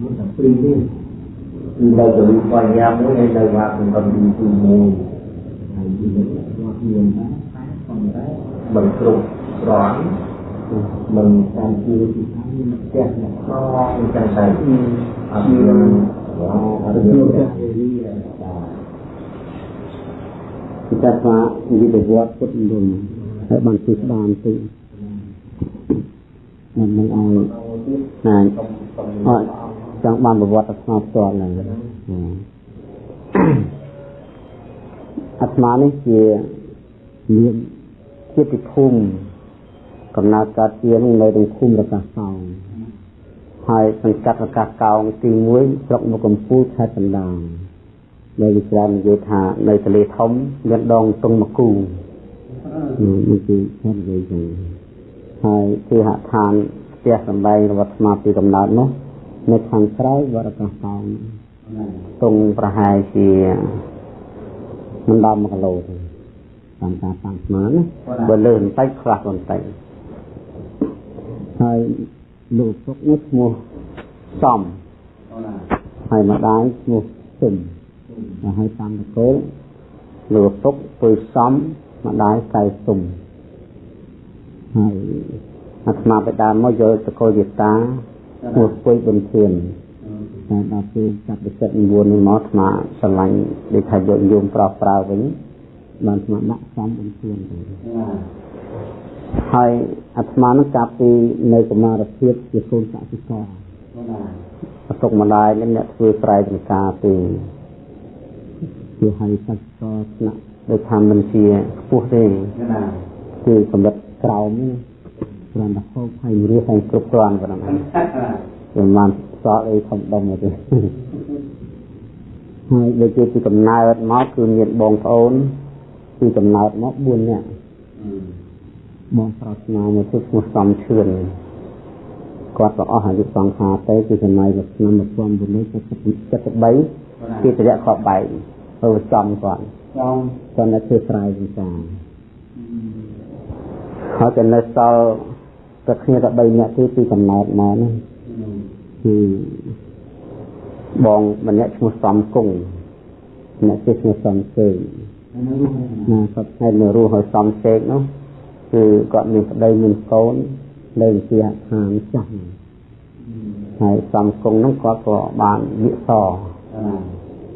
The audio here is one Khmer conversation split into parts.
មួយតែពីរនេះគឺនៅទៅបញ្ញាមួយហើយនៅវត្តសម្រាប់ទីទីមួយហើយទីនេះគាត់មានតែប៉ុន្តែមិនគ្រប់គ្រាន់មិនតាមជាទីខាងមានផ្ទះអ្នកខ្នងអញ្ចឹងទៅអត់មានអត់មានផ្ទះអេរីបាទ kita pak ini dibuat put dulu saya bantu bantu nên mình ai này họ trong ban bộ vật ngọc toàn là អាត្មានេះជាមានជាតិភូមិកំណើតកើតជានៅក្នុងភូមិរកាសោងហើយសង្កាត់រកាសកោងទី1ស្រុកមកកំពូលខេត្តកណ្ដាលដែលវិច្រាននិយាយថានៅទលេធំមានដងតុងមកគូនេះគឺខេត្តនិយាយចឹងហើយគឺហដ្ឋានផ្ទះសម្បែងរបស់ស្មាពីកំណើតនោះ នៅខាងក្រៅវត្តកាសោងតុងប្រហែលជាមិនដល់1គីឡូទេតាមការតាំងស្មានណាបើលើបន្តិចខ្លះបន្តិចហើយលោកពុកនេះឈ្មោះសំហើយម្ដាយឈ្មោះស៊ឹមហើយតាមតកូលលោកពុកពុយសំម្ដាយកែស៊ុំហើយអាត្មាបិតាមកយកតកូលយតា ឈ្មោះពុយប៊ុនធានតែដល់ពេលចាប់វិចិត្រ9នេះមកអាត្មាស្រឡាញ់ដូចថាយកយមប្រោះប្រើវិញបានអាត្មាដាក់សំប៊ុនធានទៅហើយអាត្មានឹងកាប់ពីនៅកុមារភាពជាកូនកសិករប្រទុកម្ដាយនេះអ្នកធ្វើស្រែចម្ការពីជាហើយកសិករស្នាក់ដូចថាមិនជាខ្ពស់ទេគឺកម្រិតក្រោមនេះ គ្រាន់តែហូបហើយរស់ហើយគ្រប់គ្រាន់ប៉ុណ្ណឹងមិនបានសល់អីធំដុំទេហើយដូចជាពីកំណើតមកគឺមានបងប្អូនពីកំណើតមក4នាក់បងប្រុសស្នាមួយគឺឈ្មោះសំឈឿនគាត់ក៏អស់អាយុសង្ខារទៅគឺសម័យឆ្នាំ1973គេតរៈខបបែកទៅចំគាត់ចំគាត់នៅធ្វើស្រែវិការហើយក៏នៅសល់ តែគ្នាតែ3នាក់ទេពីកំណើតមកនេះគឺបងម្នាក់ឈ្មោះសំគង់អ្នកគេឈ្មោះសំសេងណាគាត់ថ្ងៃនៅរស់ហើយសំសេងនោះគឺគាត់មានប្តីមានកូននៅវិទ្យាឋានចាស់ហើយសំគង់នោះគាត់ក៏បានវិស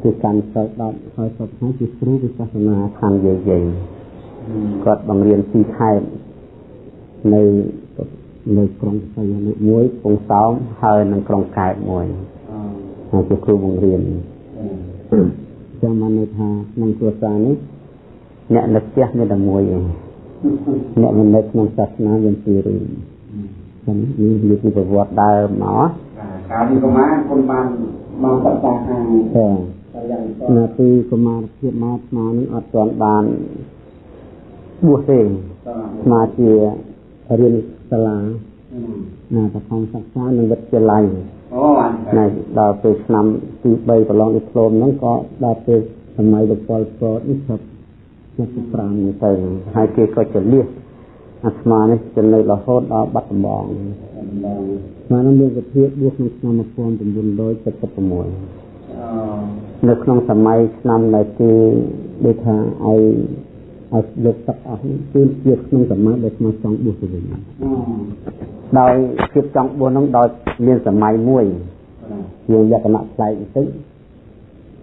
គឺកាន់សិល10ហើយសុខហើយជាគ្រូវិសាសនាខាងយាយយាយគាត់បង្រៀនទីខេត្តនៅ នៅក្រុងសីហនុមួយពងសោមហើយនៅក្រុងកែបមួយហើយជាគ្រូបង្រៀនចាំមកនៅថាក្នុងគ្រួសារនេះអ្នកនៅផ្ទះមានតែមួយឯងអ្នកមិននៅក្នុងសាសនាមានពីររឿងចឹងនេះវាជាប្រវត្តិដើមមកកាលពីកម្មាគុណបានមកសិក្សាខាងចានាទីកុមារភាពមកស្មានឹងអត់ទាន់បានបួសទេស្មាជារៀន សាលាណាបឋមសិក្សានៅវិទ្យាល័យអូណាដល់ពេលឆ្នាំទី3ប្រឡងឌីប្លូមហ្នឹងក៏ដល់ពេលសម័យលោកពលពតនេះចាប់75នេះទៅហើយគេក៏ចលះអាត្មានេះចំណេញរហូតដល់បាត់ដំបងស្មានមានវិធីបួសក្នុងឆ្នាំ1976នៅក្នុងសម័យឆ្នាំដែលគេដូចថាឲ្យ ឲ្យលើកទឹកអស់គឺជាក្នុងសម័យដែលខ្ញុំចង់បួសទៅវិញដោយភាពចង់បួសនោះដោយមានសម័យមួយជាលក្ខណៈប្លែកបន្តិច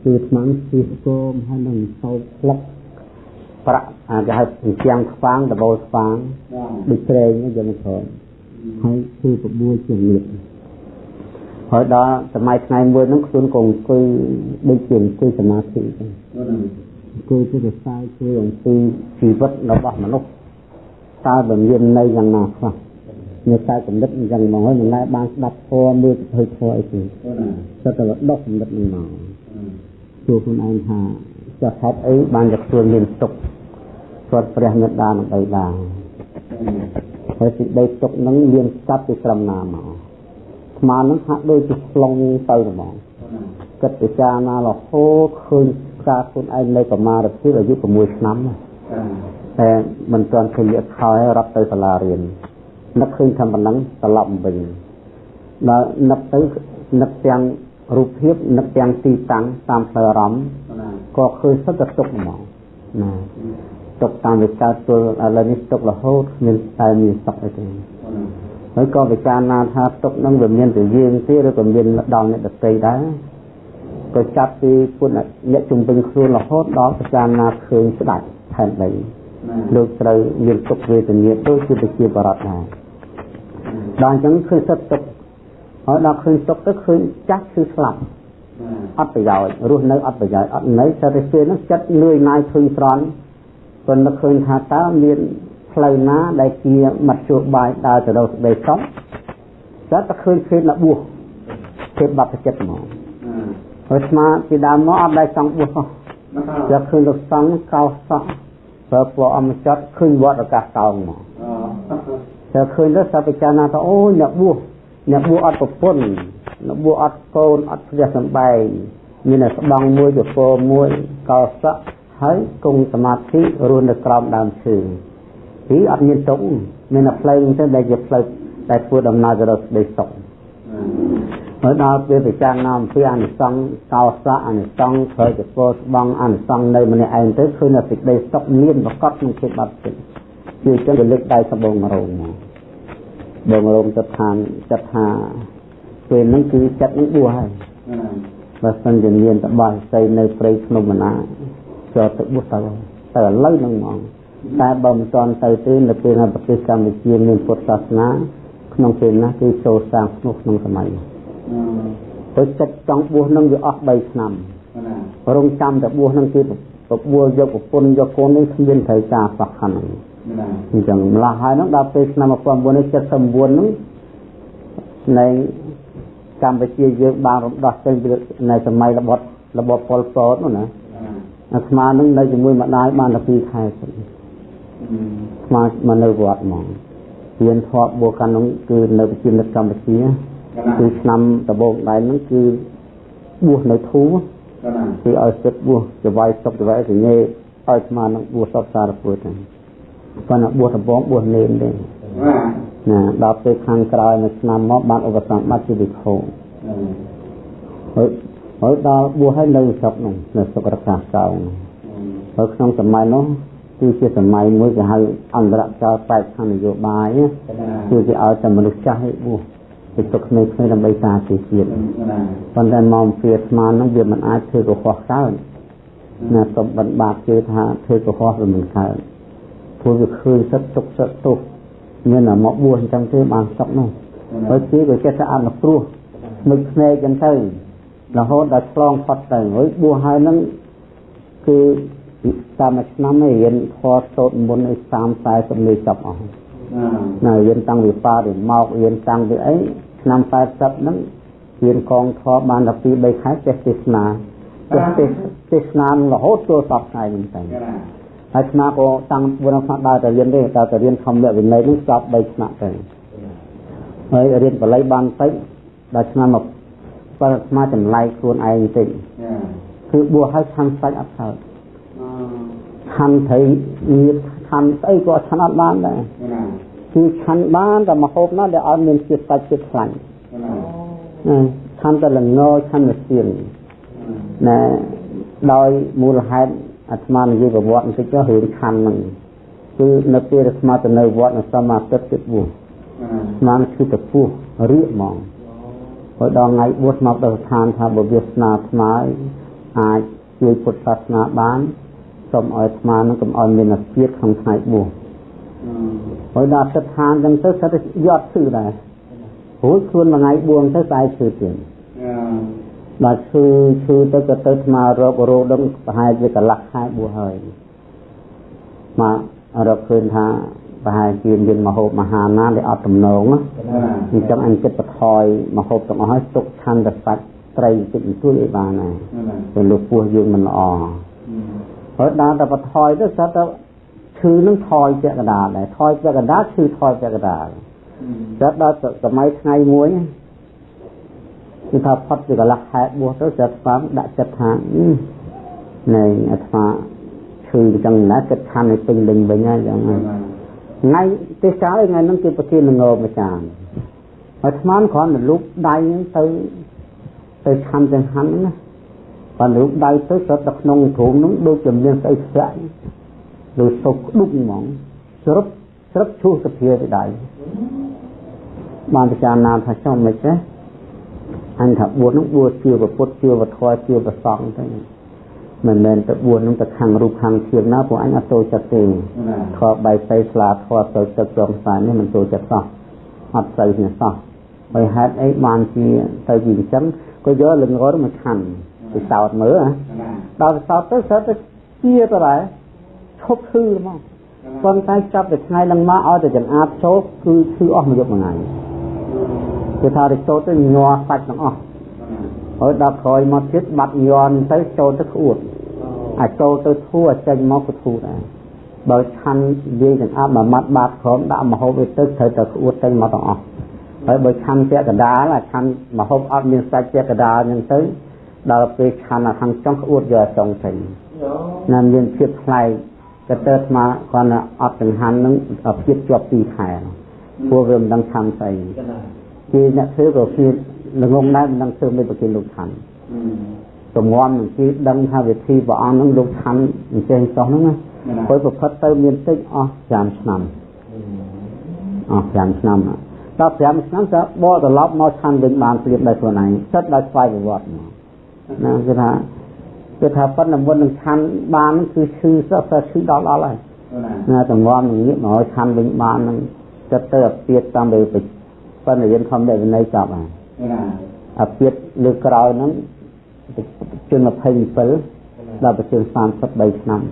គឺស្មានជាស្គមហើយនឹងសោកផ្លឹកប្រាក់អាចហៅអញ្ចាំងស្វាងដបូលស្វាងដូចត្រែងយកមកក្រោយហើយគឺប្របួលជាលៀបហើយដល់សម័យថ្ងៃមួយហ្នឹងខ្លួនក៏អង្គុយដូចជាអង្គុយសមាធិចឹងអង្គុយទៅខ្សែជួយអំពីជីវិតរបស់មនុស្សតើបើមាននៅយ៉ាងណាខ្លះនៅតែកំណត់អញ្ចឹងមកហើយមិនដែលបានស្ដាប់ធម៌មើលទៅធម៌អីទេតែតែដុសកំណត់នឹងមកជួខ្លួនឯងថាចាស់ហេតុអីបានจะខ្លួនមានទុកគាត់ព្រះមេត្តានឹងបីដែរហើយសេចក្តីទុកនឹងមានស្កាត់ពីក្រំណាមកស្មាននឹងហាក់ដូចជាខ្លងទៅហ្មងគិតពិចារណារហូតឃើញ ការខ្លួនឯងនៅកម្មារភាពអាយុ6ឆ្នាំតែមិនទាន់ឃើញលក្ខខោឲ្យរាប់ទៅសាលារៀននឹកឃើញថាប៉ុណ្ណឹងត្រឡប់វិញដល់នឹកទៅនឹកទាំងរូបភាពនឹកទាំងទីតាំងតាមផ្លូវអារម្មណ៍ក៏ឃើញសិតតែទុកហ្មងណាទុកតាមវិការទល់ឥឡូវនេះទុករហូតគ្មានតែមានសុខអីទេហើយក៏ពិចារណាថាទុកនឹងវាមានទៅយើងទេឬក៏មានដល់អ្នកដទៃដែរ ក៏ចាប់ពីពុទ្ធអ្នកជំពេញខ្លួនរហូតដល់ពិចារណាឃើញស្ដាច់ផែនដីលោកត្រូវមានទុកវេទនាដូចជាប្រជាបរតដែរដល់អញ្ចឹងឃើញសិតទុកហើយដល់ឃើញទុកទៅឃើញចាស់គឺស្លាប់អត់ប្រយោជន៍រស់នៅអត់ប្រយោជន៍អត់នៅតែពេលហ្នឹងចិត្តលឿយណាយឃើញស្រន់ប៉ុន្តែឃើញថាតើមានផ្លូវណាដែលជាមធ្យោបាយដើរទៅរកសេចក្តីសុខចិត្តតែឃើញភេទលបួសភេទបព្វចិត្តហ្មង ហើយស្មាពីដើមមកអត់ដែលចង់បួសផងយកឃើញលោកសង្ឃកោសក់ប្រើពណ៌អមចត់ឃើញវត្តអាកាសកោងមកតែឃើញទៅសាពិចារណាថាអូអ្នកបួសអ្នកបួសអត់ប្រពន្ធអ្នកបួសអត់កូនអត់ផ្ទះសំបែងមានតែស្បង់មួយពពមួយកោសក់ហើយគង់សមាធិរស់នៅក្រោមដើមឈើពីអត់មានទុកមានតែផ្លូវទៅដែលជាផ្លូវដែលធ្វើដំណើរទៅរកសេចក្តីសុខ ហើយដល់ពេលពិចារណាអំពីអនិសង្សកោសៈអនិសង្សធ្វើជាពោស្បង់អនិសង្សនៅម្នាក់ឯងទៅឃើញតែសេចក្តីសុខមានប្រកបក្នុងចិត្តបាត់ចិត្តជាចឹងរលឹកដៃសបងមរងមកបងមរងចិត្តថាចិត្តថាពេលហ្នឹងគឺចិត្តហ្នឹងបួសហើយបើសិនជាមានតបោះស្អីនៅព្រៃភ្នំមណាចូលទៅបួសទៅទៅឥឡូវហ្នឹងហ្មងតែបើមិនទាន់ទៅទេនៅពេលនៅប្រទេសកម្ពុជាមានពុទ្ធសាសនាក្នុងពេលណាគឺចូលសាងភ្នោះក្នុងសម័យ ទៅចិត្តចង់បួសនឹងវាអស់3ឆ្នាំរងចាំតែបួសនឹងគឺបបួលយកប្រពន្ធយកកូននេះគ្មានត្រូវការសោះខាងហ្នឹងអញ្ចឹងម្ល៉េះហើយហ្នឹងដល់ពេលឆ្នាំ1979ហ្នឹងនៃកម្ពុជាយើងបានរំដោះចេញពីនៅសម័យរបបរបបប៉ុលពតនោះណាអាត្មានឹងនៅជាមួយម្ដាយបានតែ2ខែសិនស្មាមកនៅវត្តហ្មងរៀនធម៌បួកាន់នោះគឺនៅប្រជានិតកម្ពុជា គឺឆ្នាំដំបូងដែរហ្នឹងគឺបួសនៅធូគឺឲ្យចិត្តបួសចវាយសុខចវាយសញ្ញេឲ្យស្មានឹងបួសសពសារពុទ្ធប៉ុន្តែបួសដំបងបួសនេនទេណាដល់ពេលខាងក្រោយមួយឆ្នាំមកបានឧបសគ្គបាត់ជាវិខោហើយហើយដល់បួសឲ្យនៅស្រុកនោះនៅស្រុករកាកោហើយក្នុងសម័យនោះគឺជាសម័យមួយគេហៅអន្តរចោលបែបខាងនយោបាយគឺគេឲ្យតែមនុស្សចាស់ឲ្យបួស ទៅទុកក្មេងៗដើម្បីការទីជាតិប៉ុន្តែមកពីស្មាននោះវាមិនអាចធ្វើកុហកកើតណាសុំបណ្បាតជឿថាធ្វើកុហកវាមិនកើតព្រោះវាឃើញសិតទុកសិតទុកមានតែមកបួសអញ្ចឹងទេបានសុកនោះហើយគេក៏ចេះតែអនុគ្រោះនឹកភ្នែកអញ្ចឹងទៅរហូតដល់ឆ្លងផុតទៅហើយបួសហើយនឹងគឺតាមមួយឆ្នាំនេះរៀនធម៌សូត្រមុនឲ្យ30 40នេះចប់អស់ណារៀនតាំងពីប៉ាទៅមករៀនតាំងពីអី ឆ្នាំ80ហ្នឹងរៀនកងធម៌បានដល់2 3ខែចេះទេសនាចេះទេសទេសនារហូតចូលសពថ្ងៃហ្នឹងទៅហើយស្មាក៏តាំងបុរសដើរទៅរៀនទេតែទៅរៀនធម្មវិន័យនេះចប់3ឆ្នាំទៅហើយរៀនបល័យបានតិចដល់ឆ្នាំមកបើស្មាចម្លែកខ្លួនឯងបន្តិចគឺបួសឲ្យឆាន់សាច់អត់កើតឆាន់ត្រីញាតឆាន់ស្អីក៏ឆាន់អត់បានដែរ គឺឆាន់បានតែមកហូបណាដែលអត់មានជាតិសាច់ជាតិខ្លាញ់ឆាន់តែល្ងឆាន់មកសៀងណែដោយមូលហេតុអាត្មានិយាយប្រវត្តិបន្តិចចុះរឿងឆាន់ហ្នឹងគឺនៅពេលអាត្មាទៅនៅវត្តនៅសមាទិទឹកបួសស្មានគឺតពោះរៀកហ្មងហើយដល់ថ្ងៃបួសមកដល់ស្ថានថាបើវាស្នាស្មាអាចជួយពុទ្ធសាសនាបានសូមឲ្យស្មានឹងកុំឲ្យមានអាជាតិក្នុងថ្ងៃបួស ហើយដល់ស្ថានចឹងទៅសិតតែយត់ឈឺដែរព្រោះខ្លួនមួយថ្ងៃបួសទៅស្អែកឈឺទៀតដល់ឈឺឈឺទៅក៏ទៅស្មារោគរោគដឹងប្រហែលជាកន្លះខែបួសហើយមករកឃើញថាប្រហែលជាមានមហូបមហាណាដែលអត់ទំនងណាអញ្ចឹងអញចិត្តបថយមហូបទាំងអស់ហើយទុកឆាន់តែសាច់ត្រីតិចបន្តួចឲ្យបានណាពេលលោកពោះយើងមិនល្អហើយដល់តែបថយទៅស្រាប់តែ ឈឺនឹងថយពាក់កណ្ដាលដែរថយពាក់កណ្ដាលឈឺថយពាក់កណ្ដាលស្រាប់ដល់សម័យថ្ងៃមួយគឺថាផុតពីកន្លះខែបួសទៅស្រាប់ស្គាល់ដាក់ចិត្តថានៃអាត្មាឈឺអញ្ចឹងណាចិត្តឆាន់ឲ្យពេញលេញវិញហើយអញ្ចឹងថ្ងៃទេសកាលថ្ងៃហ្នឹងគឺប្រធានងោម្ចាស់ហហើយស្មានគ្រាន់តែលូកដៃហ្នឹងទៅទៅឆាន់ចង្ហាន់ហ្នឹងណាបើលូកដៃទៅស្រុតទៅក្នុងទ្រូងហ្នឹងដូចជាមានស្អីស្រាក់ ដូចសុកដុកហ្មងស្រុតស្រុតឈូសសភាទៅដៃបានពិចារណាថាចុះមិនចេះអញថាបួសហ្នឹងបួសជឿពុទ្ធជឿវធម៌ជឿប្រសងទៅមិនមែនទៅបួសហ្នឹងទៅខាងរូបខាងធៀងណាពួកអញអត់ចូលចិត្តទេខបៃសីស្លាធម៌ទៅទឹកចងស្អាតនេះមិនចូលចិត្តសោះអត់ស្អីនេះសោះហើយហេតុអីបានជាទៅជាអញ្ចឹងក៏យកលង្រត់មកខណ្ឌទៅសោតមើលដល់សោតទៅសោតទៅជាទៅដែរ ឈប់ឈឺហ្មងប៉ុន្តែចាប់តែថ្ងៃឡើងមកឲ្យតែចង្អាតចូលគឺឈឺអស់មួយយប់មួយថ្ងៃគឺថាទៅចូលទៅញ័រសាច់ទាំងអស់ហើយដល់ក្រោយមកទៀតបាត់ញ័រទៅចូលទៅក្អួតអាចចូលទៅធូរចេញមកក៏ធូរដែរបើឆាន់វាចង្អាប់មួយម៉ាត់បាតក្រោមដាក់មហូបវាទៅត្រូវតែក្អួតចេញមកទាំងអស់ហើយបើឆាន់ពាក់កដាលឆាន់មហូបអត់មានសាច់ពាក់កដាលហ្នឹងទៅដល់ពេលឆាន់ខាងចុងក្អួតយកចុងចេញណាមានភាពថ្លៃក៏ ទៅស្មាគាត់អត់ចង្ហាន់នឹងភាពជាប់ពីខែព្រោះវាមិនដឹងឆាន់ស្អីជាអ្នកធ្វើក៏ជាល្ងងដែរមិនដឹងធ្វើមិនប្រគិនលោកឆាន់ទំងំនឹងគេដឹងថាវិធីព្រះអង្គនឹងលោកឆាន់អញ្ចឹងចោះហ្នឹងណាព្រោះប្រផិតទៅមានតិចអស់5ឆ្នាំអស់5ឆ្នាំដល់5ឆ្នាំទៅបកត្រឡប់មកឆាន់វិញបានព្រៀបដោយខ្លួនឯងសិតដោយស្វ័យប្រវត្តិមកណាគឺថា គឺថាប៉ុណ្ណឹងមុននឹងឆាន់បានគឺឈឺសក់សឈឺដល់ដល់ហើយណាតំងំនឹងងាកមកឆាន់វិញបាននឹងចិត្តទៅអាពាតតាមទៅប៉ុន្តែយើងខំដែលវិន័យចប់ហើយអាពាតលើក្រោយហ្នឹងជន27ដល់ប្រជជន33ឆ្នាំ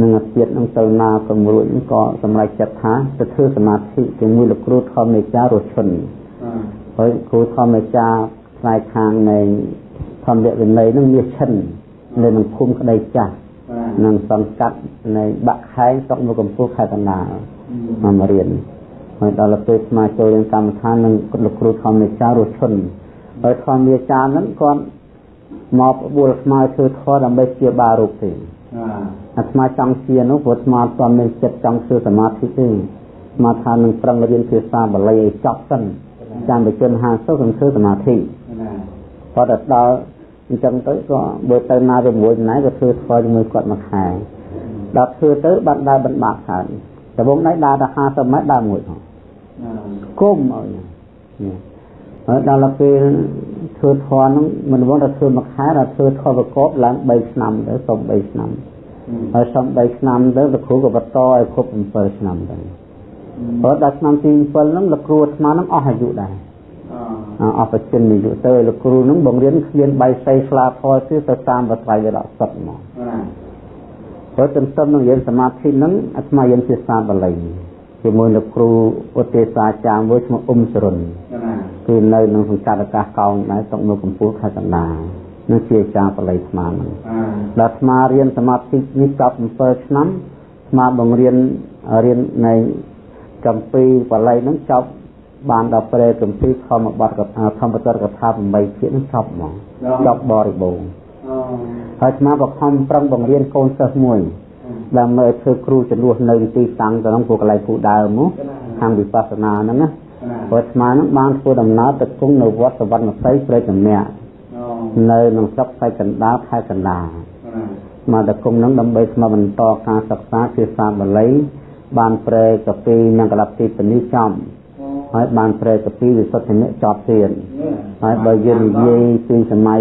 នឹងអាពាតនឹងទៅណាក៏រួចក៏សម្រេចចិត្តថាទៅធ្វើសមាធិជាមួយលោកគ្រូធម្មនេចារឈុនហើយគ្រូធម្មនេចាផ្នែកខាងនៃ ធម្មវិន័យនឹងមានឈិននៅក្នុងភូមិក្តីចាស់នឹងសង្កាត់នៃបាក់ខែងស្រុកមកកំពូលខេត្តកណ្ដាលមករៀនហើយដល់ពេលស្មាចូលរៀនកម្មដ្ឋាននឹងលោកគ្រូធម្មវិចាររឈុនហើយធម្មវិចារហ្នឹងគាត់មកបួលស្មាធ្វើធម៌ដើម្បីជាបារោគទេអាស្មាចង់ជានោះព្រោះស្មាទាន់មានចិត្តចង់ធ្វើសមាធិទេស្មាថានឹងប្រឹងរៀនភាសាបាលីឲ្យចប់សិនចាំបជន50នឹងធ្វើសមាធិគាត់ទៅដល់ អញ្ចឹងទៅក៏បើទៅណាជាមួយណៃក៏ធ្វើធម៌ជាមួយគាត់មួយខែដល់ធ្វើទៅបាត់ដើរបណ្បាក់កើតដំបងណៃដើរដល់50ម៉ែត្រដើរមួយផងគុំឲ្យហើយដល់ពេលធ្វើធម៌ហ្នឹងមិនវងតែធ្វើមួយខែតែធ្វើធម៌ប្រកបឡើង3ឆ្នាំទៅសុំ3ឆ្នាំហើយសុំ3ឆ្នាំទៅលោកគ្រូក៏បន្តឲ្យគ្រប់7ឆ្នាំទៅព្រោះដល់ឆ្នាំទី7ហ្នឹងលោកគ្រូអាត្មាហ្នឹងអស់អាយុដែរ អបជិននិយុទៅលោកគ្រូនឹងបង្រៀនគ្មានបៃសីស្លាធរទេទៅតាមបត្រៃរសុទ្ធមកព្រោះទន្ទឹមនឹងរៀនសមាធិនឹងអាត្មារៀនភាសាបាលីជាមួយលោកគ្រូឧទ្ទេសចារ្យមួយឈ្មោះអ៊ុំសរុនគឺនៅក្នុងសង្កាត់អាកាសកោងដែរតុកនៅកម្ពុជាខេត្តកណ្ដាលនឹងជាអាចារ្យបាលីស្មានហ្នឹងដល់អាត្មារៀនសមាធិនេះចប់7ឆ្នាំអាត្មាបង្រៀនរៀននៃកម្ពីបាលីហ្នឹងចប់ បានដល់ព្រែកម្ពីធម្មបទកថាធម្មបទកថា8ភាគនឹងចប់ហ្មងចប់បរិបូរណ៍ហើយស្មាបខំប្រឹងបង្រៀនកូនសិស្សមួយដើម្បីធ្វើគ្រូចំនួននៅទីតាំងទៅក្នុងពួកកន្លែងពូដើមមកខាងវិបស្សនាហ្នឹងណាព្រោះស្មាហ្នឹងបានធ្វើដំណើរទៅគង់នៅវត្តសវណ្ណសីព្រៃចម្នាក់នៅក្នុងស្រុកសៃកណ្ដាលខេត្តកណ្ដាលមកទៅគង់ហ្នឹងដើម្បីស្មាបន្តការសិក្សាភាសាបាលីបានប្រែកាពីនិងកលតិពនីចំ ហើយបានប្រែកពីវិសុទ្ធិនិចប់ទៀតហើយបើយើងនិយាយពីសម័យ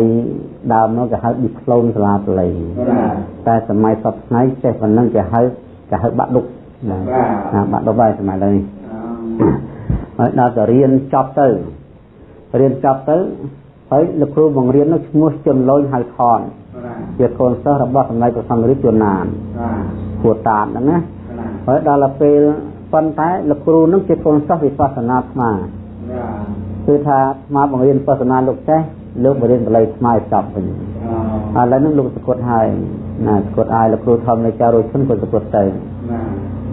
ដើមនោះគេហៅឌីក្លូនសាលាបលីតែសម័យសពថ្ងៃចេះប៉ុណ្ណឹងគេហៅគេហៅបាក់ឌុកណាបាក់ឌុកហើយសម័យឡើយហើយដល់ទៅរៀនចប់ទៅរៀនចប់ទៅហើយលោកគ្រូបង្រៀននោះឈ្មោះជន់លូនហៅថនជាកូនសិស្សរបស់សម្ដេចព្រះសង្ឃរាជជួនណានគួរតាតហ្នឹងណាហើយដល់ពេល ប៉ុន្តែលោកគ្រូនឹងជាកូនសិស្សវិបស្សនាស្មាគឺថាស្មាបង្រៀនវិបស្សនាលោកចេះលោកបង្រៀនបល័យស្មាឲ្យចប់វិញឥឡូវនេះលោកសកុតហើយណាសកុតឲ្យលោកគ្រូធម្មនៃចារុឈុនក៏សកុតទៅ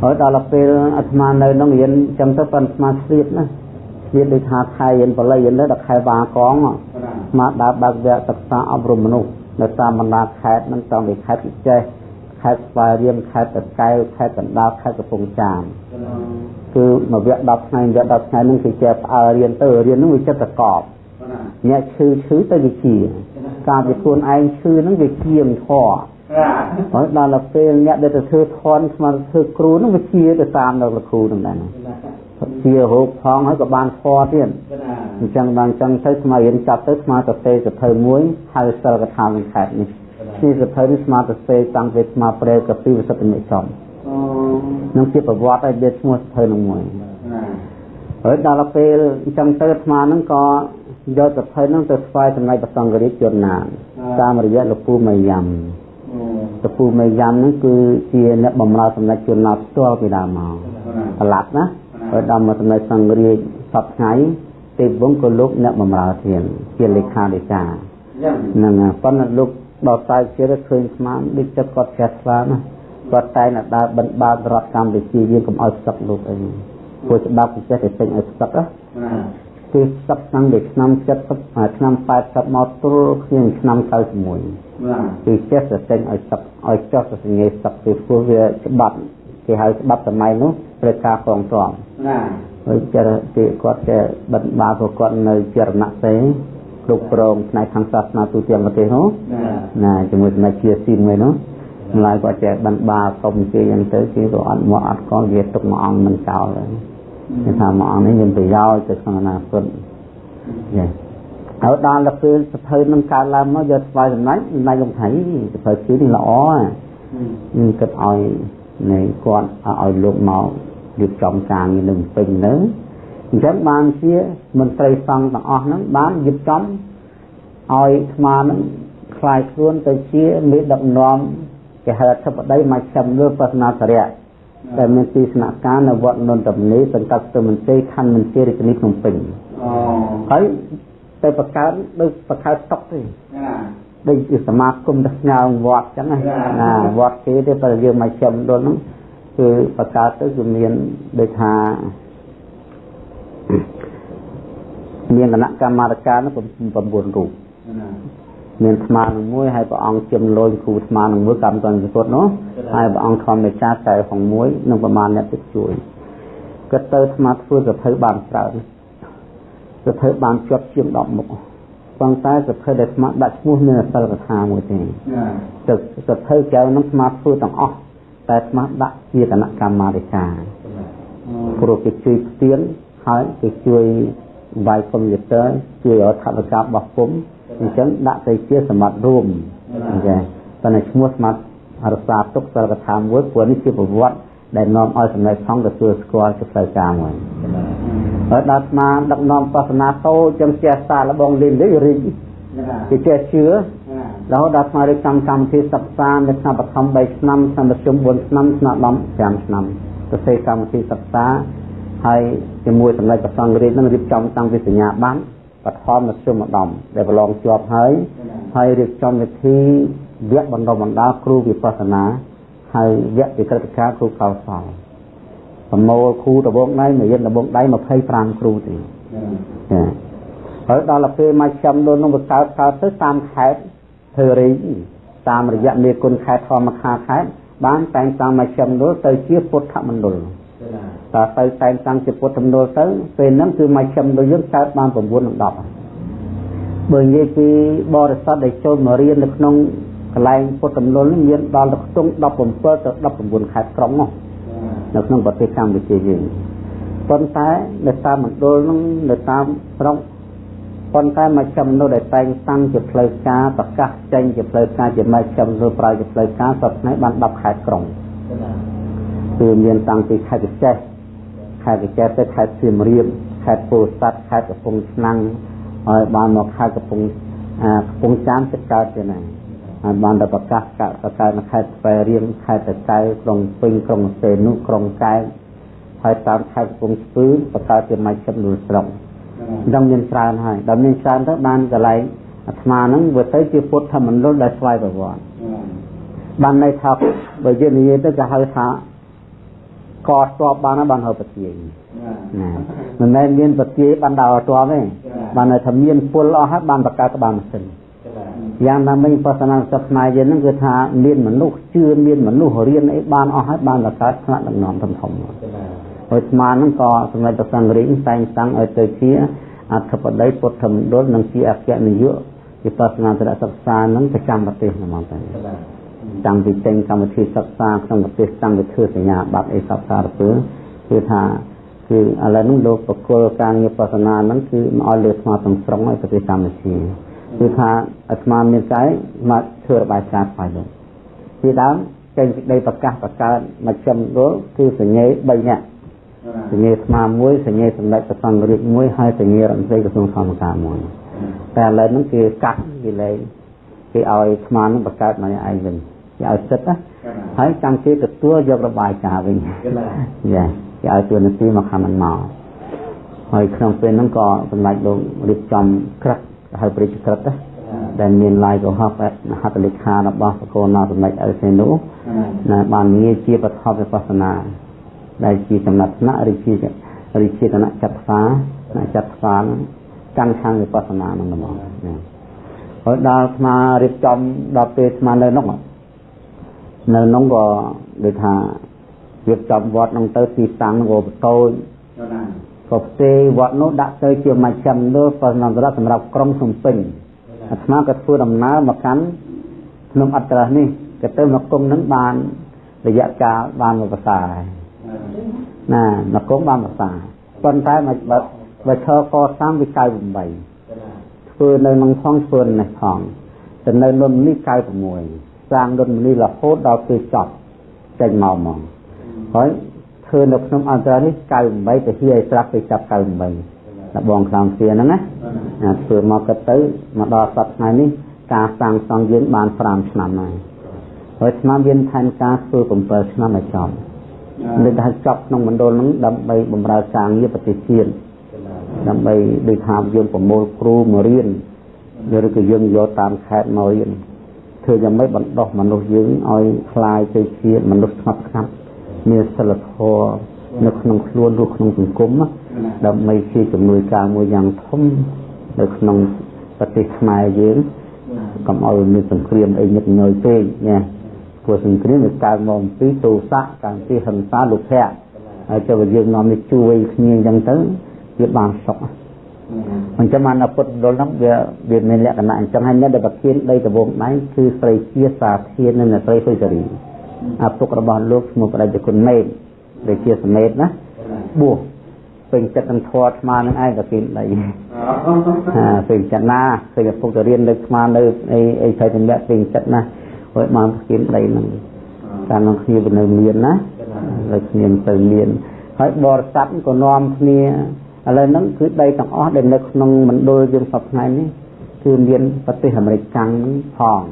ហើយដល់ពេលអាត្មានៅនឹងរៀនចឹងទៅប៉ុន្តែស្មាស្លៀតណាស្លៀតដូចថាខែរៀនបល័យរៀនទៅដល់ខែបាកងស្មាដើរបើកវគ្គសិក្សាអប់រំមនុស្សនៅតាមបណ្ដាខេត្តនឹងតាមពីខេត្តពិចេះខេត្តស្វាយរៀងខេត្តតកែវខេត្តកណ្ដាលខេត្តកំពង់ចាម គឺគឺមួយវគ្គ10ថ្ងៃវគ្គ10ថ្ងៃនឹងគឺចេះផ្អើរៀនទៅរៀននឹងវាចិត្តប្រកបអ្នកឈឺឈឺទៅវាជាការវាខ្លួនឯងឈឺនឹងវាជាមិនធေါ်ហើយដល់ពេលអ្នកដែលទៅធ្វើធន់ស្មារតីធ្វើគ្រូនឹងវាជាទៅតាមដល់លោកគ្រូនឹងដែរជារោគផងហើយក៏បានធေါ်ទៀតអញ្ចឹងបានអញ្ចឹងទៅស្មារតីចាប់ទៅស្មារតីទៅសភៅមួយហៅសិលកថានឹងខេតនេះនេះសភៅនេះស្មារតីតាំងពីស្មារតីកពីវិសុទ្ធនិចំ នឹងជាប្រវត្តិឲ្យវាឈ្មោះសភៅនឹងមួយហើយដល់ពេលអញ្ចឹងទៅអាត្មានឹងក៏យកសភៅនឹងទៅស្វែងចំណៃប្រសង្ឃរាជជនណាតាមរយៈលោកពូមេយ៉ាំលោកពូមេយ៉ាំនឹងគឺជាអ្នកបម្រើសម្ដេចជនណាផ្ទាល់ពីដើមមកប្រឡាប់ណាហើយដល់មកសម្ដេចសង្ឃរាជសពថ្ងៃទេពវង្សក៏លោកអ្នកបម្រើធានជាលេខាធិការហ្នឹងប៉ុន្តែលោកដល់តែជាឃើញស្មានដូចចិត្តគាត់ចេះស្វាណា គាត់តែងតែដើរបិណ្ឌបាតរដ្ឋកម្ពុជាយើងកុំឲ្យសឹកលោកអីព្រោះច្បាប់ពិសេសតែពេញឲ្យសឹកណាគឺសឹកតាំងពីឆ្នាំ70ឆ្នាំ80មកទល់គ្នាឆ្នាំ91គឺចេះតែចេញឲ្យសឹកឲ្យចោះសញ្ញាសឹកពីព្រោះវាច្បាប់គេហៅច្បាប់សម័យនោះត្រូវការក្រងត្រង់ណាហើយចេះគេគាត់ចេះបិណ្ឌបាតព្រោះគាត់នៅជារណៈសេគ្រប់គ្រងផ្នែកខាងសាសនាទូទាំងប្រទេសនោះណាជាមួយស្ដេចជាស៊ីនមួយនោះ ម្លាយគាត់ចេះបੰបាសុំជាយ៉ាងទៅគេក៏អត់មកអត់កវាទុកមួយអង្គមិនចោលគេថាមួយអង្គនេះមានប្រយោជន៍ទៅក្នុងអនាគតចាហើយដល់ទៅពេលសភៅនឹងកើតឡើងមកយកស្វ័យចំណាច់ណៃកំថៃសភៅជឿនេះល្អហ្នឹងគិតឲ្យនៃគាត់ឲ្យលោកមករៀបចំការងារនឹងពេញនៅអញ្ចឹងបានជាមន្ត្រីសង្ឃទាំងអស់ហ្នឹងបានរៀបចំឲ្យអាត្មានឹងខ្លាយខ្លួនទៅជាមេដឹកនាំ គេហៅអធិបតីមកចាំលើបស្សនាសរៈដែលមានទីស្នាក់ការនៅវត្តនន្តមនីសង្កាត់ស្ទឹមមន្ទីរខណ្ឌមន្ទីររាជធានីភ្នំពេញអូហើយទៅបង្កើតដូចបង្កើតតុកទេដូចជាសមាគមទៅស្ញើវត្តចឹងណាវត្តគេទេបើយើងមកចាំដល់ហ្នឹងគឺបង្កើតទៅគឺមានដូចថាមានគណៈកម្មាធិការនោះ9រូប មានស្មានឹងមួយហើយព្រះអង្គជំលយគ្រូស្មានឹងមួយកម្មតនពុទ្ធនោះហើយព្រះអង្គធម្មមេចាកែផងមួយនឹងប្រមាណអ្នកទឹកជួយគាត់ទៅស្មាធ្វើសភៅបានច្រើនសភៅបានជាប់ជាង10មុខប៉ុន្តែសភៅដែលស្មាដាក់ឈ្មោះមានអសិលកថាមួយទេទឹកសភៅកែវនឹងស្មាធ្វើទាំងអស់តែស្មាដាក់ជាគណៈកម្មាធិការព្រោះគេជួយផ្ទៀងហើយគេជួយវាយកុំព្យូទ័រជួយឲ្យថវិកាបោះពុំ អញ្ចឹងដាក់ទៅជាសម្បត្តិរួមចាប៉ុន្តែឈ្មោះសម្បត្តិរសាទុកសិលកថាមួយព្រោះនេះជាប្រវត្តិដែលនាំឲ្យសម្ដេចផងទទួលស្គាល់ជាផ្លូវការមួយហើយដល់ស្មាដឹកនាំសាសនាតូចឹងចេះសារលបងលីននេះរីគេចេះជឿរហូតដល់ស្មារៀបចំកម្មវិធីសិក្សានៅឆ្នាំបឋម3ឆ្នាំឆ្នាំមធ្យម4ឆ្នាំឆ្នាំ10 5ឆ្នាំទៅសេកម្មវិធីសិក្សាហើយជាមួយសម្ដេចព្រះសង្ឃរាជនឹងរៀបចំតាំងពីសញ្ញាបត្រ បឋមមធ្យមឧត្តមដែលប្រឡងជាប់ហើយហើយរៀបចំវិធីវគ្គបណ្ដុះបណ្ដាលគ្រូវិបស្សនាហើយវគ្គវិក្រិតការគ្រូកោសលប្រមូលគ្រូដបងដៃមួយយិនដបងដៃ25គ្រូទេចាហើយដល់ពេលមកចាំនោះនឹងបកើតកើតទៅតាមខេត្តធ្វើរីតាមរយៈមេគុណខេត្តធម្មខាខេត្តបានតែងតាមមកចាំនោះទៅជាពុទ្ធមណ្ឌល តើទៅតែងតាំងជាពុទ្ធទំនួលទៅពេលហ្នឹងគឺមកចំដូចយើងកើតបាន9និង10បើនិយាយពីបរិស័ទដែលចូលមករៀននៅក្នុងកន្លែងពុទ្ធទំនួលនេះមានដល់ទៅខ្ទង់17ទៅ19ខេត្តក្រុងនោះនៅក្នុងប្រទេសកម្ពុជាយើងប៉ុន្តែនៅតាមមណ្ឌលនោះនៅតាមស្រុកប៉ុន្តែមកចំនួនដែលតែងតាំងជាផ្លូវការប្រកាសចេញជាផ្លូវការជាមកចំនួនប្រើជាផ្លូវការសពថ្ងៃបាន10ខេត្តក្រុងគឺមានតាំងពីខេត្តកញ្ចេះខេ ត្តកញ្ចេះទៅខេត្តសៀមរាបខេត្តពោធិ៍សាត់ខេត្តកំពង់ឆ្នាំងហើយបានមកខេត្តកំពង់កំពង់ចាមចិត្តកើតទៅណាហើយបានទៅប្រកាសកប្រកាសនៅខេត្តស្វាយរៀងខេត្តតកៅក្រុងពេញក្រុងសេនុក្រុងកែបហើយតាមខេត្តកំពង់ស្ពឺប្រកាសជាមកចិត្តនួលស្រុកដល់មានច្រើនហើយដល់មានច្រើនទៅបានកន្លែងអាត្មាហ្នឹងវាទៅជាពុទ្ធមណ្ឌលដែលស្វ័យប្រវត្តិបានន័យថាបើយើងនិយាយទៅគេហៅថា កតតបបានបានហៅពទាយណាមិនមែនមានពទាយបានដើរតបទេបានថាមានពុលអស់ហើយបានបកកើតបានម៉ាស៊ីនយ៉ាងណាមិញបស្សនាសិក្សាយើងហ្នឹងគឺថាមានមនុស្សជឿមានមនុស្សរៀនអីបានអស់ហើយបានបកកើតថ្នាក់ដឹកនាំធំធំហើយស្មានហ្នឹងក៏សម្ដេចព្រះសង្ឃរាជតែងតាំងឲ្យទៅជាអធិបតីពុទ្ធមណ្ឌលនិងជាអគ្គនាយកវិបស្សនាត្រសិក្សាហ្នឹងប្រចាំប្រទេសហ្មងតែ តាំងពីចេញកម្មវិធីសិក្សាក្នុងប្រទេសតាំងពីធ្វើសញ្ញាបត្រអីសពសារពើគឺថាគឺឥឡូវនេះលោកបកគលការងារបស្សនាហ្នឹងគឺមកឲ្យលើស្មាទាំងស្រុងឲ្យប្រទេសកម្ពុជាគឺថាអាត្មាមានកាយមកធ្វើរបាយការណ៍ស្វែងរកពីដើមចេញពីដីប្រកាសបង្កើតមកចំដុលគឺសញ្ញេ3នាក់សញ្ញេស្មាមួយសញ្ញេសម្ដេចព្រះសង្ឃរាជមួយហើយសញ្ញេរដ្ឋមន្ត្រីក្រសួងធម្មការមួយតែឥឡូវហ្នឹងគេកាត់គេលែងគេឲ្យស្មានឹងបង្កើតមកឯងវិញ គេឲ្យសិទ្ធណាហើយចាំគេទទួលយករបាយការណ៍វិញចាគេឲ្យទួលនីតិមកខំមិនមកហើយក្នុងពេលហ្នឹងក៏សម្ដេចលោករៀបចំក្រឹតហៅព្រះរាជក្រឹតណាដែលមានឡាយកុហកហត្ថលេខារបស់បកូនណាសម្ដេចអេសេនូណាបានងារជាបឋមវិបស្សនា ដែលជាចំណាត់ថ្នាក់ឬជាឬជាគណៈចាត់ផ្សាចាត់ផ្សាកាន់ខាងវិបស្សនានឹងហ្មងហើយដល់ស្មារៀបចំដល់ពេលស្មានៅនោះ នៅនោះក៏ដូចថារៀបចំវត្តនឹងទៅទីតាំងក៏បតូចក៏ផ្ទេវត្តនោះដាក់ទៅជាមជ្ឈមណ្ឌលបរណន្តរៈសម្រាប់ក្រុងសំពេញអាត្មាក៏ធ្វើដំណើរមកកាន់ភ្នំអត្រនេះក៏ទៅមកគុំនឹងបានរយៈកាលបានមួយភាសាណាមកគុំបានភាសាប៉ុន្តែមកបើបើឈរកសាងវា98ធ្វើនៅក្នុងផងធ្វើនេះផងទៅនៅលំនេះ96 សាងលំនេះរហូតដល់ពេលចប់ចេញមកមកហើយធ្វើនៅក្នុងអន្តរនេះ98ទៅហៀឲ្យស្រាប់ទៅចាប់98តែបងខ្លាំងគ្នាហ្នឹងណាធ្វើមកក៏ទៅមកដល់សប្តាហ៍ថ្ងៃនេះការសាងសង់យើងបាន5ឆ្នាំហើយហើយឆ្នាំមានផែនការធ្វើ7ឆ្នាំឲ្យចប់នឹងថាចប់ក្នុងមណ្ឌលហ្នឹងដើម្បីបម្រើការងារប្រទេសជាតិដើម្បីដូចថាយើងប្រមូលគ្រូមករៀនឬក៏យើងយកតាមខេត្តមករៀន ធ្វើយ៉ាងម៉េចបណ្ដោះមនុស្សយើងឲ្យคลายទៅជាមនុស្សស្ងប់ស្ងាត់មានសិលធម៌នៅក្នុងខ្លួនឬក្នុងសង្គមដើម្បីជាជំនួយការមួយយ៉ាងធំនៅក្នុងប្រទេសខ្មែរយើងកុំឲ្យមានសង្គ្រាមអីញឹកញយពេកណាព្រោះសង្គ្រាមវាកើតមកអំពីទោសៈកាំពីហិង្សាលោភៈហើយចុះយើងនាំនេះជួយគ្នាអញ្ចឹងទៅវាបានសុខ អញ្ចឹងបានពុទ្ធមណ្ឌលហ្នឹងវាវាមានលក្ខណៈអញ្ចឹងហើយអ្នកដែលប្រធានដីដំបងដៃគឺស្រីជាសាធាននិងស្រីហុយសេរីអាពុករបស់លោកឈ្មោះបដិជគុណមេតដែលជាសមេតណាបួសពេញចិត្តនឹងធម៌ស្មាននឹងឯងក៏គេដីអាពេញចិត្តណាឃើញឪពុកទៅរៀននៅស្មាននៅអីអីឆៃតម្លាក់ពេញចិត្តណាហើយបានគេដីនឹងតាមនឹងគ្នានៅមានណាហើយគ្នាទៅមានហើយបរិស័ទក៏នាំគ្នា ឥឡូវហ្នឹងគឺដីទាំងអស់ដែលនៅក្នុងមណ្ឌលយើងសពថ្ងៃនេះគឺមានប្រទេសអាមេរិកកាំងផង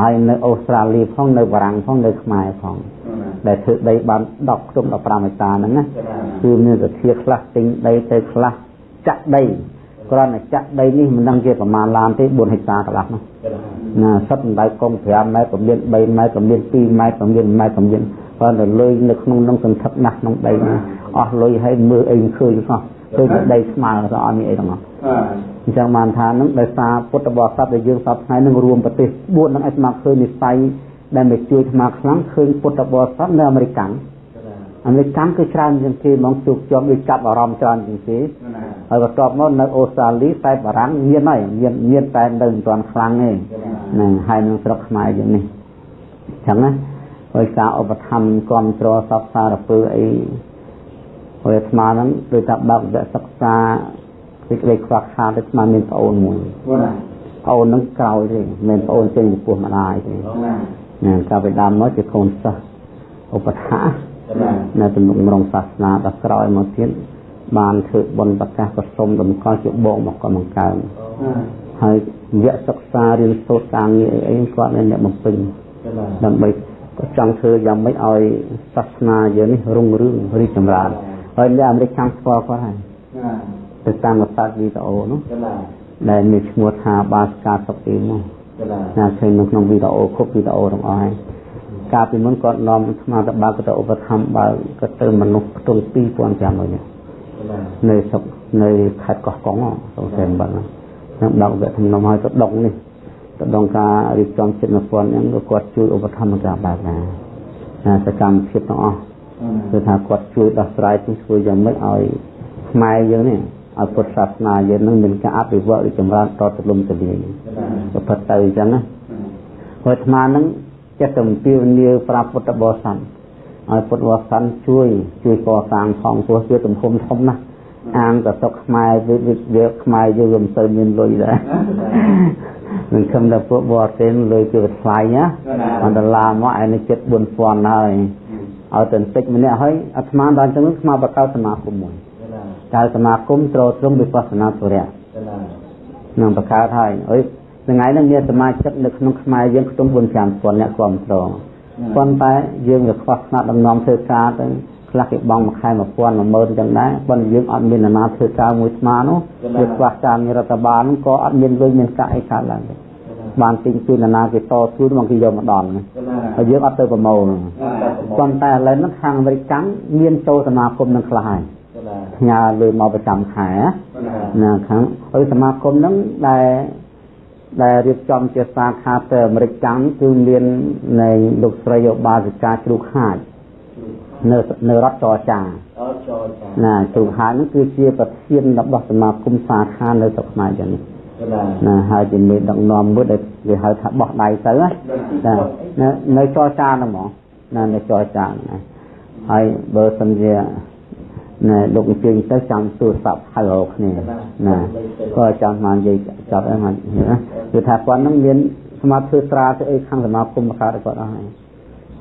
ហើយនៅអូស្ត្រាលីផងនៅបារាំងផងនៅខ្មែរផងដែលធ្វើដីបាន10ខ្ទង់15ហិកតាហ្នឹងណាគឺមានសធាខ្លះទិញដីទៅខ្លះចាក់ដីគ្រាន់តែចាក់ដីនេះមិនដឹងជាប្រមាណឡានទេ4ហិកតាកន្លះនោះណាសិតដៅកង5ម៉ែត្រកម្រិត3ម៉ែត្រកម្រិត2ម៉ែត្រកម្រិត1ម៉ែត្រកម្រិតគ្រាន់តែលុយនៅក្នុងនឹងសន្ធឹកណាស់ក្នុងដីនេះ អស់លុយឲ្យមើលអីឃើញសោះឃើញតែដីស្មើទៅអត់មានអីទាំងអស់អញ្ចឹងបានថានឹងដោយសារពុទ្ធបរិស័ទដែលយើងសពថ្ងៃនឹងរួមប្រទេស4នឹងឲ្យស្មើឃើញនិស័យដែលមកជួយស្មាខ្លាំងឃើញពុទ្ធបរិស័ទនៅអាមេរិកអាមេរិកគឺច្រើនជាងគេហ្មងជួបជាប់ដូចចាប់អារម្មណ៍ច្រើនជាងគេហើយបន្ទាប់មកនៅអូស្ត្រាលីតែបារាំងមានហើយមានមានតែនៅមិនទាន់ខ្លាំងទេហ្នឹងហើយនឹងស្រុកខ្មែរយើងនេះអញ្ចឹងណាហើយការឧបត្ថម្ភគ្រប់គ្រងសពសារពើអី ហើយអាត្មាហ្នឹងដូចថាបើកវគ្គសិក្សាសេចក្តីខ្វះខាតទៅស្មានមានប្អូនមួយប្អូនហ្នឹងក្រោយទេមិនប្អូនចេញពីពោះម្ដាយទេណាកាលពីដើមមកជាកូនសិស្សឧបត្ថម្ភនៅទំនុកម្រងសាសនាដល់ក្រោយមកទៀតបានធ្វើបុណ្យប្រកាសប្រសុំតម្កល់ជាបងមកក៏បង្កើនហើយវគ្គសិក្សារៀនសូត្រការងារអីអីគាត់មានអ្នកបំពេញដើម្បីក៏ចង់ធ្វើយ៉ាងម៉េចឲ្យសាសនាយើងនេះរុងរឿងរីកចម្រើន ហើយអ្នកអាមេរិកខាងស្គាល់គាត់ហើយទៅតាមវត្តវីដេអូនោះដែលមានឈ្មោះថាបាសកាសុកអ៊ីមកណាឃើញនៅក្នុងវីដេអូគ្រប់វីដេអូទាំងអស់ហើយកាលពីមុនគាត់នាំស្មារតីបើកទៅឧបត្ថម្ភបើក៏ទៅមនុស្សខ្ទង់2500នាក់នៅស្រុកនៅខេត្តកោះកុងសង្ស័យបាត់ហ្នឹងដកវគ្គធំនំឲ្យទៅដងនេះទៅដងការរៀបចំចិត្តនពន្ធហ្នឹងក៏គាត់ជួយឧបត្ថម្ភការបែបណាសកម្មភាពទាំងអស់ គឺថាគាត់ជួយដោះស្រាយជួយធ្វើយ៉ាងម៉េចឲ្យខ្មែរយើងនេះឲ្យពុទ្ធសាសនាយើងនឹងមានការអភិវឌ្ឍឬចម្រើនតទៅលំទៅលាយប្រព្រឹត្តទៅអញ្ចឹងណាហើយអាត្មានឹងចិត្តអំពាវនាវប្រាប់ពុទ្ធបរិស័ទឲ្យពុទ្ធបរិស័ទជួយជួយកសាងផងព្រោះជាទំហំធំណាស់អាងក៏សុកខ្មែរវាវាខ្មែរយើងមិនសូវមានលុយដែរនឹងខំដល់ពួកបរទេសលុយគឺថ្លៃណាអន្តឡាមកឯនេះចិត្ត4000ហើយ ឲ្យទៅបន្តិចម្នាក់ហើយអាត្មាដល់ចឹងស្មាបកសមាគមមួយកើតសមាគមត្រត្រង់វិបស្សនាធរៈនឹងបង្កើតហើយអើយថ្ងៃនេះមានសមាជិកនៅក្នុងខ្មែរយើងខ្ទង់4 5000អ្នកគ្រប់គ្រងប៉ុន្តែយើងវាខ្វះថ្នាក់ដំណំធ្វើការទៅខ្លះគេបង់មួយខែ1000 10000ចឹងដែរប៉ុន្តែយើងអត់មានអាណាធ្វើការមួយស្មានោះវាខ្វះការងាររដ្ឋបាលក៏អត់មានលុយមានកាក់អីកើតឡើងទេ បានទិញជូនអាណាគេតជូនមកគេយកមកដល់ហើយយើងអត់ទៅប្រមូលប៉ុន្តែឥឡូវហ្នឹងខាងអាមេរិកកាំងមានចូលសមាគមនឹងខ្លះហើយផ្ញើលុយមកប្រចាំខែណាខាងហើយសមាគមហ្នឹងដែលដែលរៀបចំជាសាខាទៅអាមេរិកកាំងគឺមាននៃលោកស្រីឧបាសិកាជ្រូកហាចនៅនៅរដ្ឋចរចាណាជ្រូកហាចហ្នឹងគឺជាប្រធានរបស់សមាគមសាខានៅស្រុកខ្មែរចឹង ណាហើយជាមេដឹកនាំមួយដែលគេហៅថាបោះដៃទៅណានៅចរចាហ្នឹងហ្មងណានៅចរចាណាហើយបើសិនជាណែលោកអញ្ជើញទៅចាំទូរស័ព្ទហៅរកគ្នាណាក៏ចាំមកនិយាយចាប់អីមកគឺថាគាត់នឹងមានសមាធិធ្វើត្រាទៅអីខាងសមាគមកើតឲ្យគាត់អស់ហើយ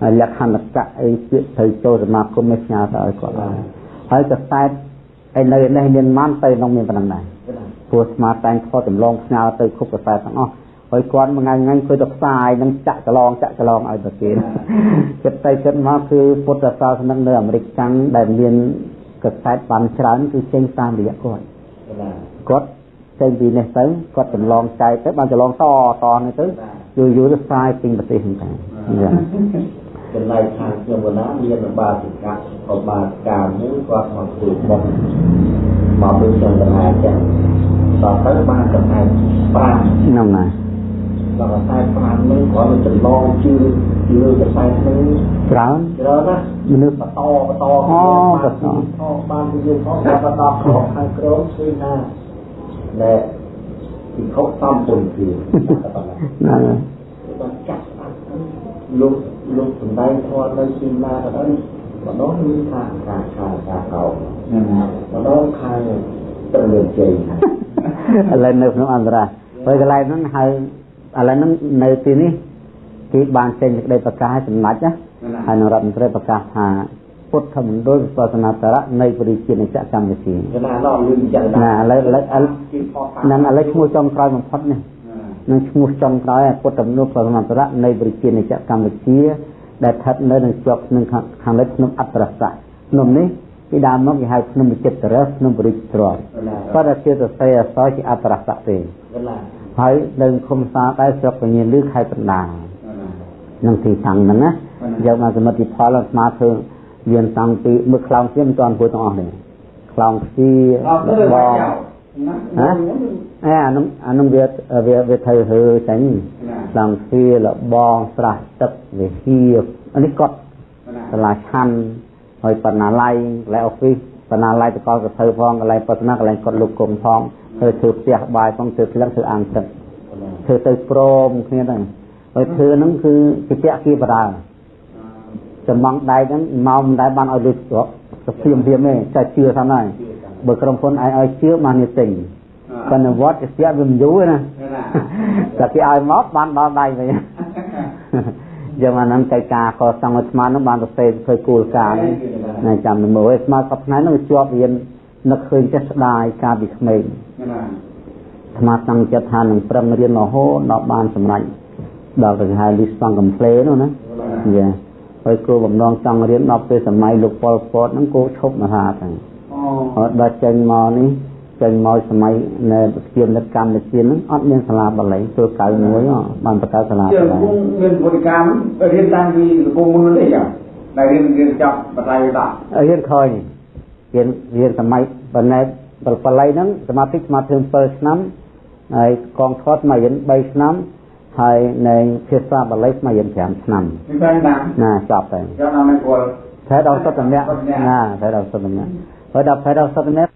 ហើយលក្ខណៈកៈអីពាក្យត្រូវចូលសមាគមនេះផ្ញើទៅឲ្យគាត់ហើយហើយកសែតឯនៅនេះមានម៉ាន់ទៅក្នុងមានប៉ុណ្ណឹងដែរ ព្រោះស្មាតតែងថតចម្លងផ្ញើទៅគ្រប់កសែតទាំងអស់ហើយគាត់មួយថ្ងៃថ្ងៃគឺទៅផ្សាយនឹងចាក់ចឡងចាក់ចឡងឲ្យប្រទេសចិត្តទៅចិត្តមកគឺពុទ្ធសាសនានៅអាមេរិកកាំងដែលមានកសែតបានច្រើនគឺចេញតាមរយៈគាត់គាត់ចេញពីនេះទៅគាត់ចម្លងចែកទៅបានចម្លងតតនេះទៅយូរយូរទៅផ្សាយពេញប្រទេសហ្នឹងតែចំណែកខាងខ្ញុំវណ្ណាមានបាសិកៈក៏បាសិកាមួយគាត់មកធ្វើបុណ្យមកដូចចន្ទរាចឹង ដល់ទៅបានកសែត5ហ្នឹងណាដល់កសែត5នឹងគាត់ចម្លងជឿជឿកសែតនឹងច្រើនច្រើនណាមនុស្សបន្តបន្តអូបន្តបានយើងផងបន្តខកខាងក្រោមគឺណាដែលពិខុសំពុនគឺណាបានចាក់លោកលោកសំដែងធម៌នៅទីណាក៏ដោយម្ដងមានថាការខាងការកោម្ដងខាង ត្រូវលឿនជ័យឥឡូវនៅក្នុងអន្តរាហើយកន្លែងហ្នឹងហៅឥឡូវហ្នឹងនៅទីនេះគេបានចេញសេចក្តីប្រកាសឲ្យសម្ដេចណាហើយនឹងរដ្ឋមន្ត្រីប្រកាសថាពុទ្ធមណ្ឌលវិបស្សនាសារៈនៃបរិជានិច្ចកម្ពុជាណាឡងលឿនចឹងណាឥឡូវឥឡូវនឹងឥឡូវឈ្មោះចំក្រោយបំផុតនេះនឹងឈ្មោះចំក្រោយពុទ្ធមណ្ឌលវិបស្សនាសារៈនៃបរិជានិច្ចកម្ពុជាដែលស្ថិតនៅនឹងជាប់នឹងខាងលិចភ្នំអត្តរស័កភ្នំនេះ ពីដើមមកគេហៅភ្នំវិចិត្ររសភ្នំបរិជ្ទ្រគាត់តែជាសរសេរអក្សរជាអត្តរស័កទេហើយនៅឃុំសាដែរស្រុកពញាលឺខេត្តបណ្ដានឹងទីតាំងហ្នឹងណាយកមកសមិទ្ធផលស្មាធ្វើមានតាំងពីមើលខ្លោងស្ទាមិនទាន់ពួយទាំងអស់ទេខ្លោងស្ទាបងហ៎អេអានោះអានោះវាវាវាត្រូវហើចាញ់ខ្លោងស្ទាលបងស្រះទឹកវិហារអានេះកត់សាលាឆាន់ ហើយបណ្ណាល័យកន្លែងអូហ្វីសបណ្ណាល័យតកលកធ្វើផងកន្លែងបស្សនាកន្លែងកត់លោកគុំផងធ្វើធ្វើផ្ទះបាយផងធ្វើក្លឹងធ្វើអាងទឹកធ្វើទៅព្រមគ្នាហ្នឹងហើយធ្វើហ្នឹងគឺជាពាក់គីបដាចំណងដែកហ្នឹងមកមិនដែលបានឲ្យលុយស្រុកសុភីមភីមទេតែជឿថាហើយបើក្រុមហ៊ុនឯងឲ្យជឿបាននេះទិញប៉ុន្តែវត្តជាស្ទាក់វាមិនយូរណាតែគេឲ្យមកបានដល់ដៃវិញ យើងអានឹងកិច្ចការកសាងឲ្យស្មាននោះបានទៅសេធ្វើគោលការណ៍ណាចាំទៅមើលស្មានសប្តាហ៍នោះជាប់រៀននឹកឃើញចេះស្ដាយកាលពីក្មេងស្មាតតាំងចិត្តថានឹងប្រឹងរៀនរហូតដល់បានសម្រេចដល់ទៅហៅលីស្តង់កំ pl នោះណាយ៉ាហើយគោបំណងចង់រៀនដល់ពេលសម័យលោកប៉ុលពតហ្នឹងគោឈប់មហាទាំងអូដល់ចេញមកនេះ ចេញមកសម័យនៅជានិតកម្ពុជាហ្នឹងអត់មានសាលាបាលីធ្វើកៅមួយបានបង្កើតសាលាបាលីមានពុទ្ធកម្មរៀនតាំងពីលពងមុននេះចាដែលរៀនរៀនចប់បដិបត្តិរៀនឃើញរៀនរៀនសម័យបណ្ណេតបាលីហ្នឹងសមាធិស្មាធិ7ឆ្នាំហើយកងថតមករៀន3ឆ្នាំហើយនៅភាសាបាលីស្មើយើង5ឆ្នាំ5ឆ្នាំណាចប់ទៅចប់ដល់មិនគល់ធផែដល់សុទ្ធម្នាក់ណាផែដល់សុទ្ធម្នាក់ហើយដល់ផែដល់សុទ្ធម្នាក់